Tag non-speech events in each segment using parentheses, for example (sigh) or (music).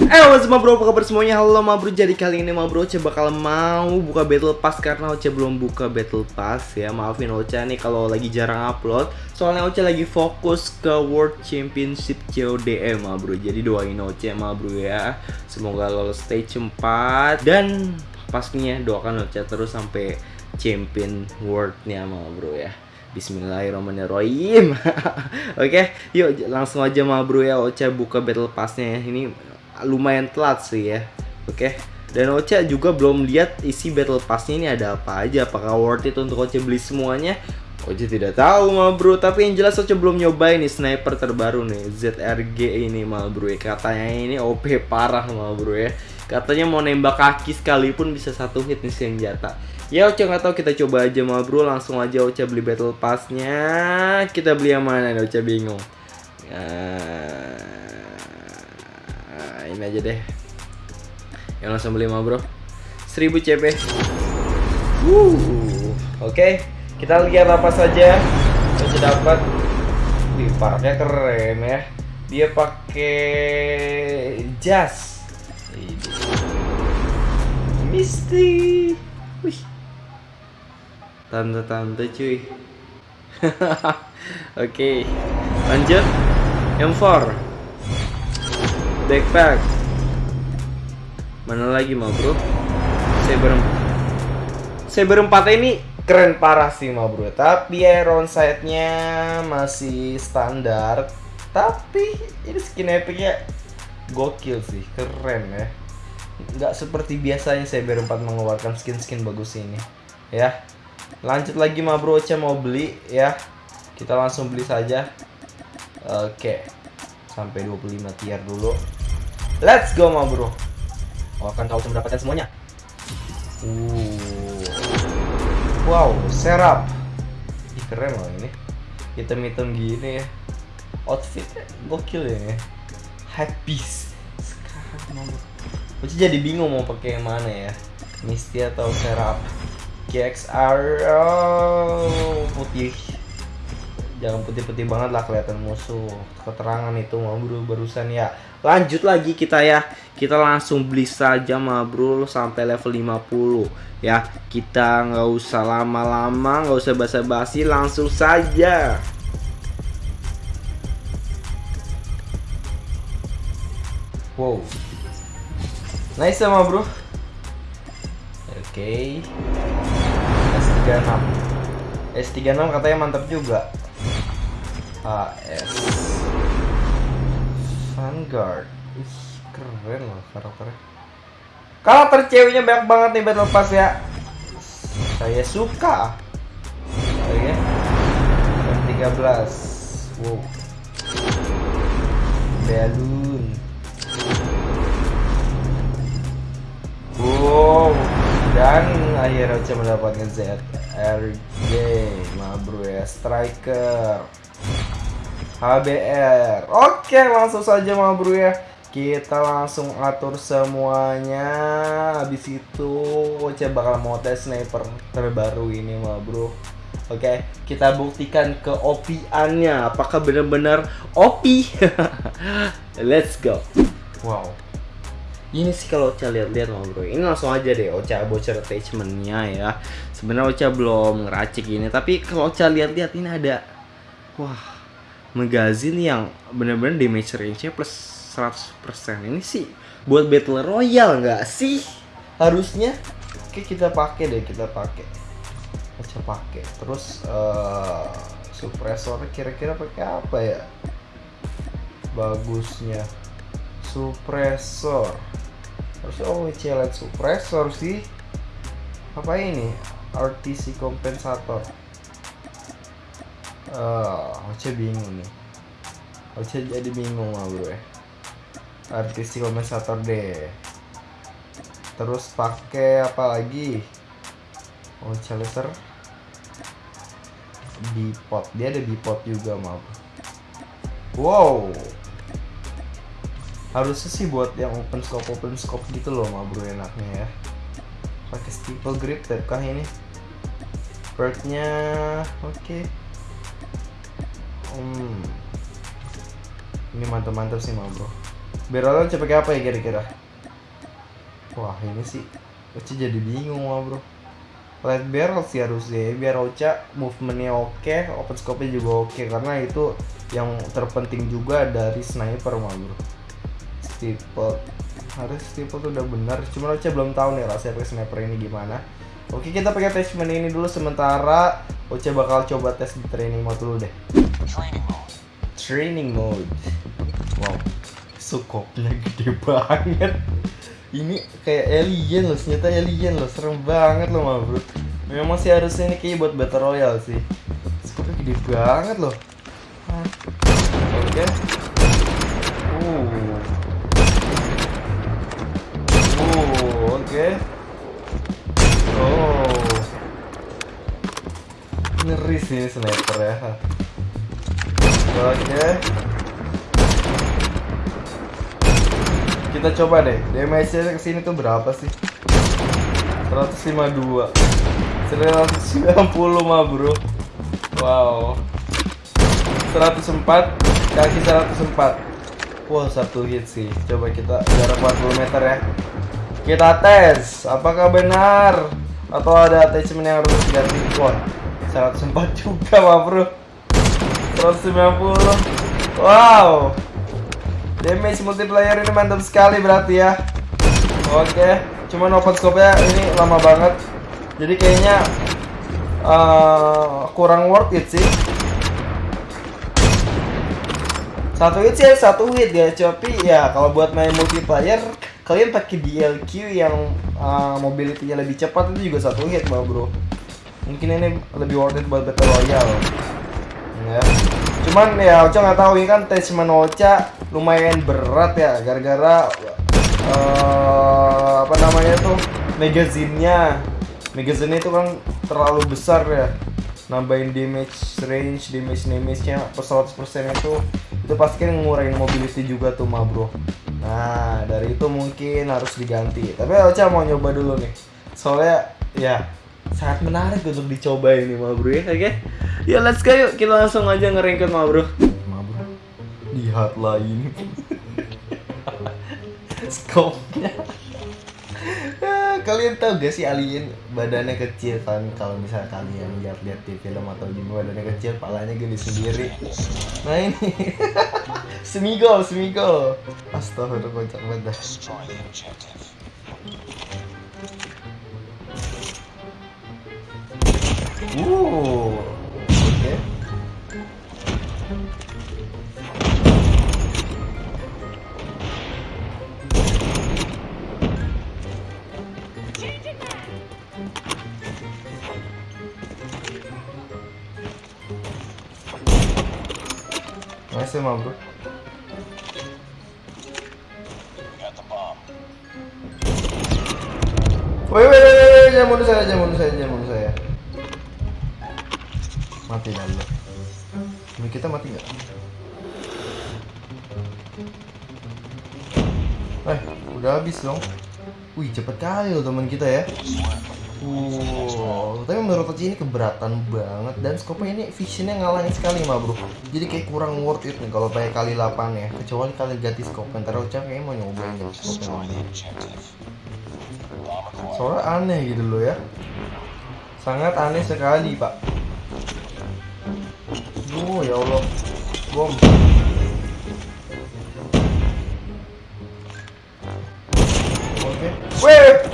Eh halo semua bro, apa kabar semuanya? Halo ma bro, jadi kali ini ma bro Oce bakal mau buka battle pass karena Oce belum buka battle pass ya. Maafin Oce nih kalau lagi jarang upload. Soalnya Oce lagi fokus ke World Championship CODM ma bro. Jadi doain Oce ma bro ya. Semoga lolos stage 4 Dan pastinya doakan Oce terus sampai champion worldnya ma bro ya Bismillahirrahmanirrahim. (laughs) Oke yuk langsung aja bro ya Oce buka battle passnya ya. Ini lumayan telat sih ya. Oke dan Oce juga belum lihat isi battle passnya ini ada apa aja Apakah worth it untuk Oce beli semuanya? Oce tidak tahu ma bro. Tapi yang jelas Oce belum nyobain nih sniper terbaru nih ZRG ini ma bro ya. Katanya ini OP parah ma bro ya Katanya mau nembak kaki sekalipun bisa satu hit nih senjata Ya Oce nggak tahu kita coba aja ma bro Langsung aja Oce beli battle passnya. Kita beli yang mana nih Oce? Bingung. Nah, ini aja deh. Yang langsung beli mah bro. 1000 CP Wuh, Oke. Kita lihat apa saja kita dapat. Wih parknya keren ya. Dia pakai jas. Misty. Wih. Tante-tante cuy. (laughs) Oke lanjut. M4 backpack. Mana lagi mah bro berempat saya berempat ini keren parah sih mah bro tapi iron sight nya masih standar. Tapi ini skin epicnya gokil sih. Keren ya nggak seperti biasanya saya berempat mengeluarkan skin-skin bagus ini. Ya. Lanjut lagi mah bro Ocha mau beli ya. Kita langsung beli saja. Oke. Sampai 25 tier dulu. Let's go ma bro. Oh akan kau mendapatkan semuanya. Uh. Wow serap. Ih keren loh ini. Hitam-hitam gini ya. Outfitnya gokil ya Hypebeast. Sekarang ma bro Aku jadi bingung mau pakai yang mana ya. Misty atau serap? KXR oh, Putih. Jangan putih-putih banget lah kelihatan musuh. Keterangan itu ma bro barusan ya. Lanjut lagi kita ya. Kita langsung beli saja bro sampai level 50 ya kita nggak usah lama-lama nggak usah basa-basi langsung saja. Wow nice sama bro. Oke. Okay. S36 S36 katanya mantap juga. AS Vanguard. Ih, keren loh karakternya. Karakter ceweknya banyak banget nih battle pass ya. Saya suka. Oke. M13 wow. Balloon wow dan akhirnya saya mendapatkan ZRG bro ya striker. HBR Oke langsung saja ma bro ya. Kita langsung atur semuanya. Habis itu Oce bakal mau tes sniper terbaru ini ma bro. Oke kita buktikan ke OP-annya Apakah benar-benar OP (laughs) Let's go. Wow ini sih kalau Ocha lihat-lihat ma bro ini langsung aja deh Ocha bocor attachmentnya ya. Sebenarnya Ocha belum ngeracik ini tapi kalau Ocha lihat-lihat ini ada wah magazine yang bener-bener damage range-nya plus 100% ini sih buat battle royale nggak sih? Harusnya oke kita pakai deh kita pakai. Kita pakai. Terus uh, suppressor kira-kira pakai apa ya? Bagusnya. Suppressor harus oh light suppressor sih apa ini? RTC kompensator. Uh, Oce bingung nih. Oce jadi bingung lah bro ya artis kompensator deh. Terus pakai apa lagi? Oce laser bipod. Dia ada bipod juga maaf wow harusnya sih buat yang open scope open scope gitu loh ma bro enaknya ya pakai Triple grip tap kah ini? Perknya oke. Hmm. Ini mantap-mantap sih mah bro. Barrelnya coba pakai apa ya kira-kira? Wah ini sih Ocha jadi bingung mah bro. Light barrel sih harusnya biar Ocha movementnya oke, open scope-nya juga oke karena itu yang terpenting juga dari sniper mah bro. Steeple harus steeple tuh udah benar cuma Ocha belum tahu nih rasanya pakai sniper ini gimana. Oke kita pakai attachment ini dulu sementara Ocha bakal coba tes di training mode dulu deh. Training mode. training mode. Wow sukopnya gede banget. Ini kayak alien loh senjata alien loh serem banget loh mah bro. Memang sih harusnya ini kayak buat battle royale sih. Sukopnya gede banget loh. Oke. Uh oke. Oh. Ngeri sih sniper ya. Oke. Kita coba deh. Damage-nya ke sini tuh berapa sih? 152. 190 mah, Bro. Wow. 104 kaki 104. Wow, satu hit sih. Coba kita jarak 40 meter ya. Kita tes, apakah benar? Atau ada attachment yang harus diganti? Wah, 104 juga mah bro. 190 Wow. Damage multiplayer ini mantap sekali berarti ya. Oke Cuman open scope-nya ini lama banget. Jadi kayaknya uh, Kurang worth it sih. Satu hit sih satu hit ya tapi ya kalau buat main multiplayer kalian pakai DLQ yang uh, mobility-nya lebih cepat itu juga satu hit mah bro. Mungkin ini lebih worth it buat battle royale. Ya. Cuman ya Ocha nggak tahu ini kan attachment Ocha lumayan berat ya gara-gara uh, apa namanya tuh magazinnya magazinnya itu kan terlalu besar ya. Nambahin damage range damage damage nya per 100% itu itu pasti kan ngurangin mobility juga tuh mah bro nah dari itu mungkin harus diganti. Tapi Ocha mau nyoba dulu nih. Soalnya ya sangat menarik untuk dicoba ini mah bro ya oke ya. Let's go yuk. Kita langsung aja ngeringkut mah bro. Mah bro. Lihat lah ini. (laughs) Scope-nya Ah, kalian tahu gak sih alien badannya kecil kan? Kalau misalnya kalian lihat-lihat di film atau di badannya kecil palanya gede sendiri. Nah ini. (laughs) Semigol semigol astagfirullah kocak banget dah. Nice mah bro. Woi, woi, woi, woi, jangan bunuh saya, jangan bunuh saya, jangan bunuh saya. Mati dah. Ini kita mati nggak? Eh, udah habis dong. Wih, cepet kali loh teman kita ya. Wow, tapi menurut Oci ini keberatan banget dan skopnya ini visionnya ngalahin sekali mah bro. Jadi kayak kurang worth it nih kalau pakai kali 8 ya. Kecuali kali ganti skop. Ntar Ocha kayaknya mau nyobain ganti skop yang Destroy lain. the objective. Bomb acquired. Soalnya aneh gitu loh ya. Sangat aneh sekali, Pak. Oh, ya Allah. Bom. Oke. Weh! Weh!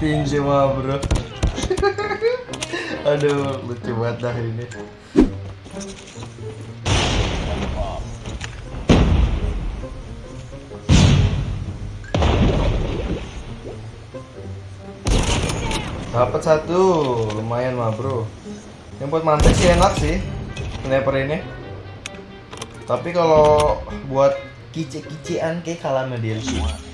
Ketinju mah, Bro. (laughs) Aduh, lucu banget dah ini. Dapat satu, lumayan mah bro. Yang buat mantek sih enak sih, sniper ini. Tapi kalau buat kice-kicean kayak kalah sama dia Ready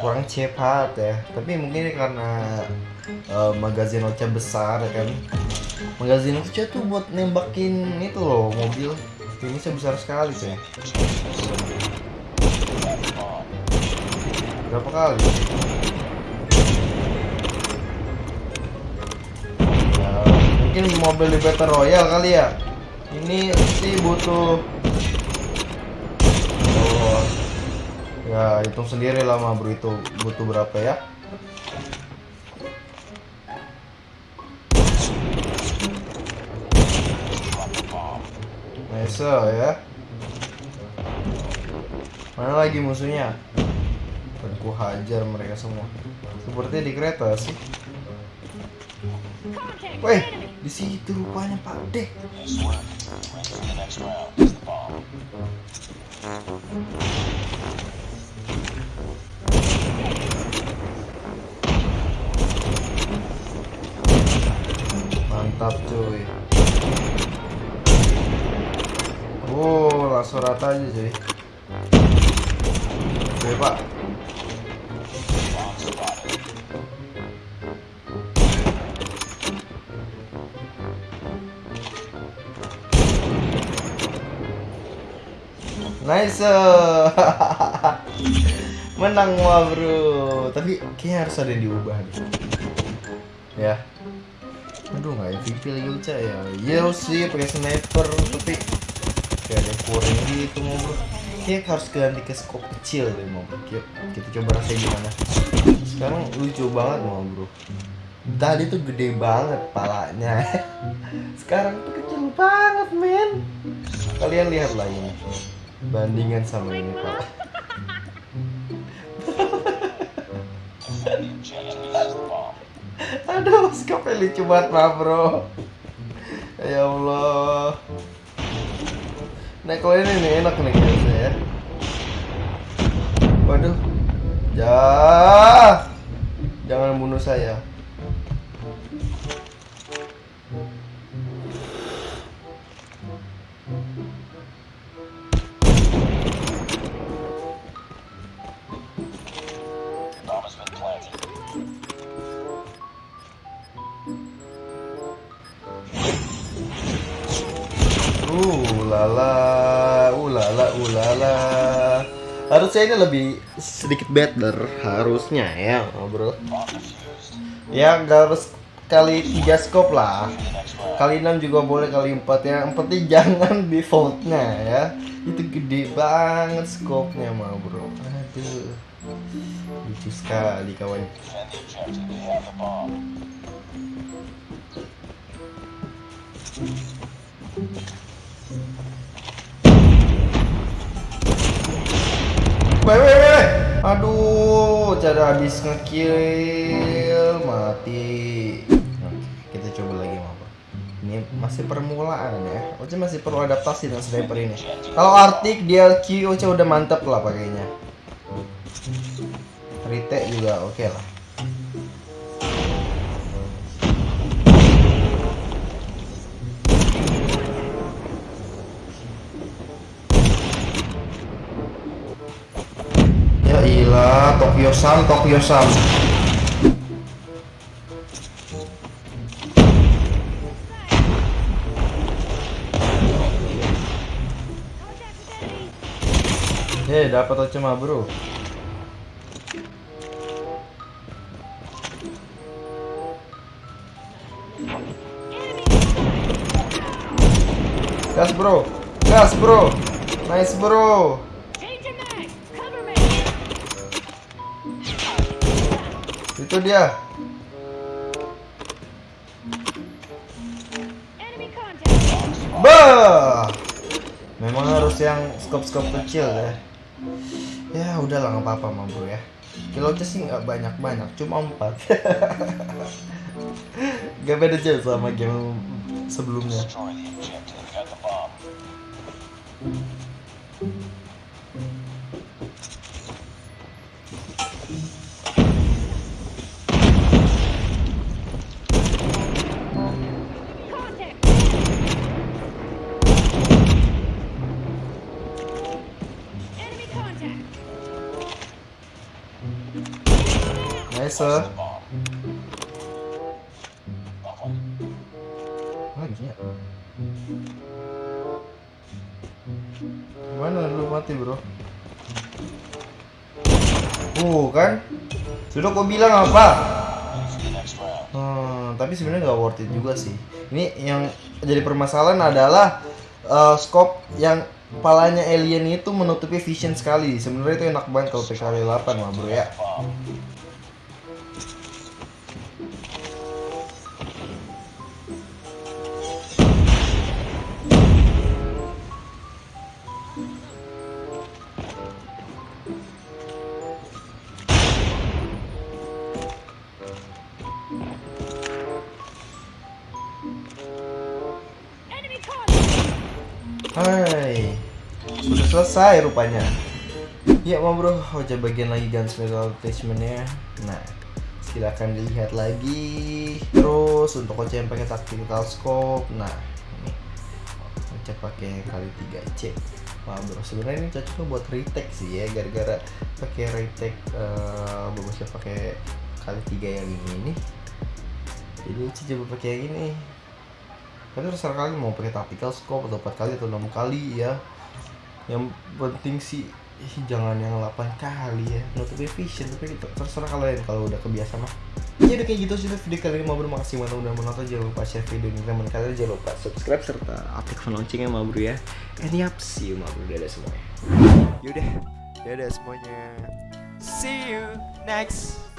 kurang cepat ya. Tapi mungkin ini karena eh, magazin Ocha besar ya kan. Magazin Ocha tuh buat nembakin itu loh mobil. Finishnya besar sekali sih berapa kali? Ya, mungkin mobil di Battle Royale kali ya. Ini sih butuh oh, ya hitung sendiri lah mah bro itu butuh berapa ya Nice ya Mana lagi musuhnya? Dan ku hajar mereka semua Seperti di kereta sih Weh, di situ rupanya Pak D. Mantap cuy. Oh, langsung rata aja cuy. Oke pak. Nice. (laughs) Menang wah bro. Tapi kayaknya harus ada yang diubah deh. Ya. Aduh nggak MVP lagi Uca ya. Iya sih pakai sniper tapi kayak ada kurang gitu mau bro. Kayak harus ganti ke scope kecil deh mau bro. Kita, kita coba rasanya gimana. Sekarang lucu banget mau bro. Tadi tuh gede banget palanya. (laughs) Sekarang tuh kecil banget men. Kalian lihat lah ini bandingan sama ini pak (laughs) aduh skopnya lucu banget pak bro. Ya Allah. Nah kalau ini nih enak nih kayaknya ya. Waduh. Ya jangan bunuh saya Uh, lala, ulala, ulala. Harusnya ini lebih sedikit better, harusnya ya, bro. Ya, nggak harus kali tiga scope lah. Kali 6 juga boleh, kali 4 ya. Penting jangan (laughs) defaultnya ya. Itu gede banget scope-nya mah, bro. Aduh. Lucu sekali kawan. Weh. Aduh, cara habis ngekill mati. Kita coba lagi mau. Ini masih permulaan ya. Oce masih perlu adaptasi dengan sniper ini. Kalau Arctic DLQ Oce udah mantep lah pakainya. Retake juga oke lah. Tokyo Sam, Tokyo Sam. Eh, dapat cuma bro. Gas bro, gas bro, nice bro. Itu dia. Bah. Memang harus yang skop-skop kecil ya. Ya udahlah nggak apa-apa mah bro ya. Kilotnya sih nggak banyak-banyak, cuma empat. (laughs) gak beda jauh sama game sebelumnya. Racer. Oh, iya. Mana lu mati bro? Uh kan? Sudah kau bilang apa? Hmm, tapi sebenarnya nggak worth it juga sih. Ini yang jadi permasalahan adalah uh, scope yang palanya alien itu menutupi vision sekali. Sebenarnya itu enak banget kalau PKR 8 lah bro ya. Selesai rupanya. Ya mau bro, Ocha bagian lagi gunsmith attachmentnya. Nah, silakan dilihat lagi. Terus untuk Ocha yang pakai tactical scope, nah ini Ocha pakai kali 3 C. Wah bro, sebenarnya ini cocoknya buat retake sih ya, gara-gara pakai retake eh bagusnya pakai kali 3 yang ini nih. Jadi coba pakai yang ini. Tapi terserah kalian mau pakai tactical scope atau 4 kali atau 6 kali ya. Yang penting sih ih, jangan yang 8 kali ya. Vision tapi itu terserah kalian kalau udah kebiasa mah. Ya udah kayak gitu sih video kali ini mau bro makasih banget udah menonton jangan lupa share video ini teman kalian jangan lupa subscribe serta aktifkan loncengnya ma bro ya. And yap, see you ma bro dadah semuanya. Yaudah, dadah semuanya. See you next